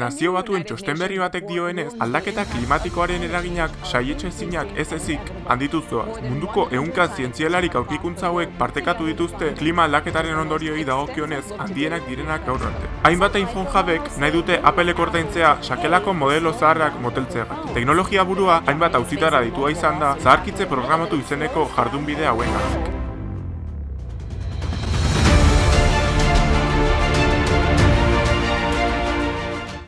Nazio batuen txosten berri batek dioenez, aldaketa klimatikoaren eraginak saietxe ezinak ez ezik handituz doaz. Munduko ehunka zientzialarik aurkikuntza hauek partekatu dituzte klima aldaketaren ondorioi dagokionez handienak direnak gaur arte. Hainbat iPhone jabek nahi dute Apple ordaintzea sakelako modelo zaharrak moteltzea. Teknologia burua hainbat auzitara ditua izan da zaharkitze programatu izeneko jardunbide hauenak.